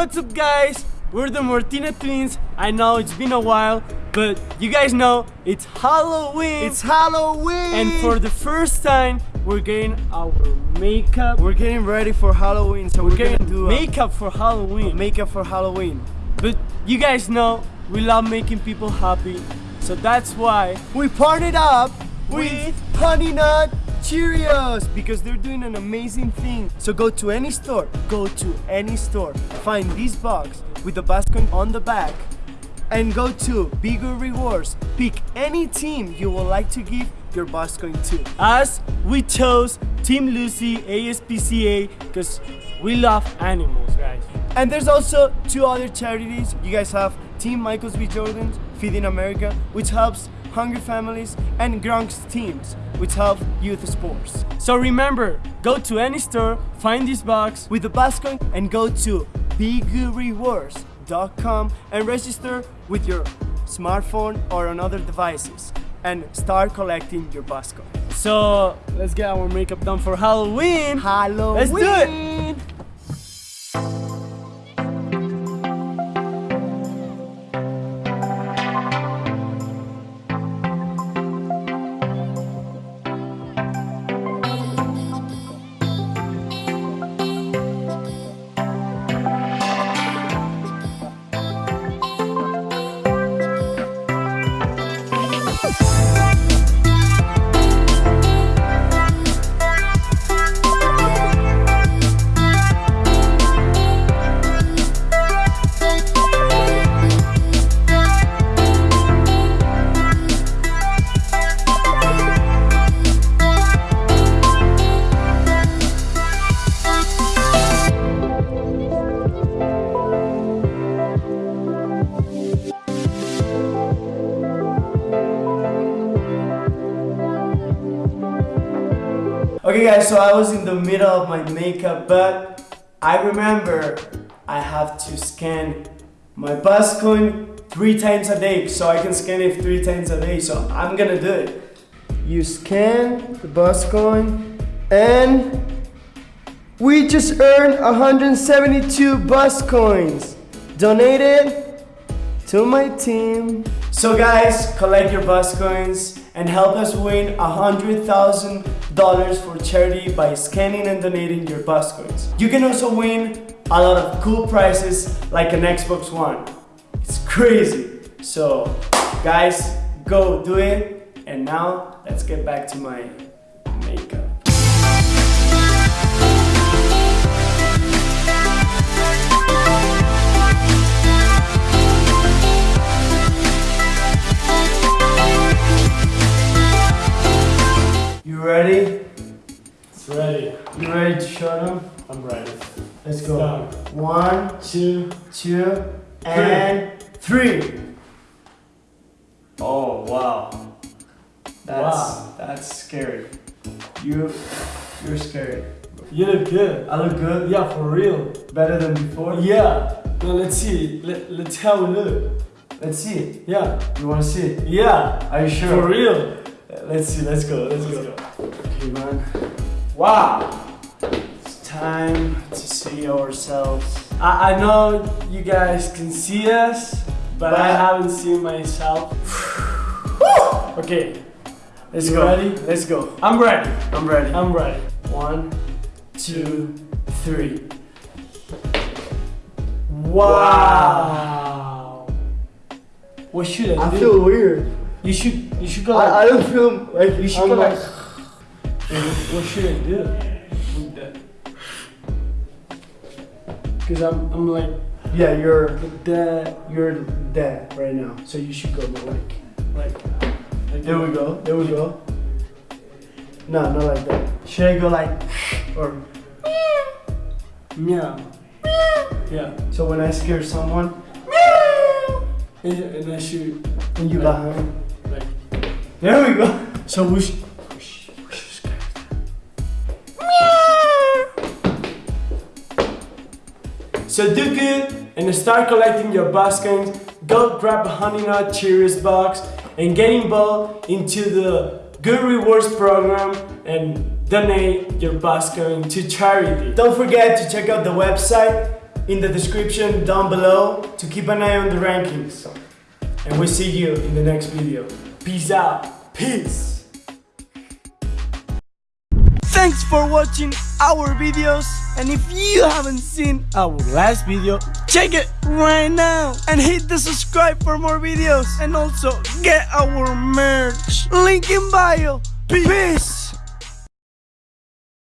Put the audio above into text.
what's up guys? We're the Martinez twins. I know it's been a while, but you guys know it's Halloween. It's Halloween! and for the first time, we're getting our makeup. We're getting ready for Halloween, so we're, We're getting gonna do makeup for Halloween. makeup for Halloween. But you guys know we love making people happy. So that's why We partnered up With- with Honey Nut Cheerios because they're doing an amazing thing. So go to any store, go to any store, find this box with the basket on the back, and go to Bigger Rewards. Pick any team you would like to give your basket to. us we chose Team Lucy ASPCA because we love animals, guys. And there's also two other charities. You guys have Team Michaels B. Jordan, Feeding America, which helps hungry families, and Gronk's teams, which help youth sports. So remember, go to any store, find this box. With the basket and go to bigrewards.com and register with your smartphone or on other devices and start collecting your basket. So let's get our makeup done for Halloween. Halloween! Let's do it. Okay guys, so I was in the middle of my makeup, but I remember I have to scan my bus coin three times a day, so I can scan it three times a day, so I'm gonna do it. You scan the bus coin, and we just earned 172 bus coins donated to my team. So guys, collect your bus coins and help us win $100,000 for charity by scanning and donating your bus coins. You can also win a lot of cool prizes like an Xbox One. It's crazy. So guys, go do it. And now let's get back to my ready. You ready to show them? I'm ready. Let's go. Done. One, Two. two, and three. Oh wow. That's Wow. that's scary. You you're scary. You look good. I look good. Yeah, for real. Better than before. Yeah. Now let's see. Let, let's how we look. Let's see it. Yeah. You wanna see it? Yeah. Are you sure? For real. Let's see. Let's go. Let's, Let's go. go. Okay, man. Wow. It's time to see ourselves. I, I know you guys can see us, but I haven't seen myself. okay. Let's You go. ready? Let's go. I'm ready. I'm ready. I'm ready. One, two, three. Wow. What should I, I do? feel weird. you should you should go like I, I don't feel like you should I'm go like, like what, should I do with that? Cause I'm I'm like yeah, you're that. you're dead right now. So you should go more like like. like There we go. There we go. No, not like that. Should I go like or Yeah. Yeah. so when I scare someone And, and I should and you behind? like. There we go. So we So do good and start collecting your baskets. Go grab a Honey Nut Cheerios box and get involved into the Good Rewards program and donate your basket to charity. Don't forget to check out the website. in the description down below to keep an eye on the rankings. And we see you in the next video. Peace out. Peace. Thanks for watching our videos and if you haven't seen our last video, check it right now and hit the subscribe for more videos and also get our merch. Link in bio. Peace.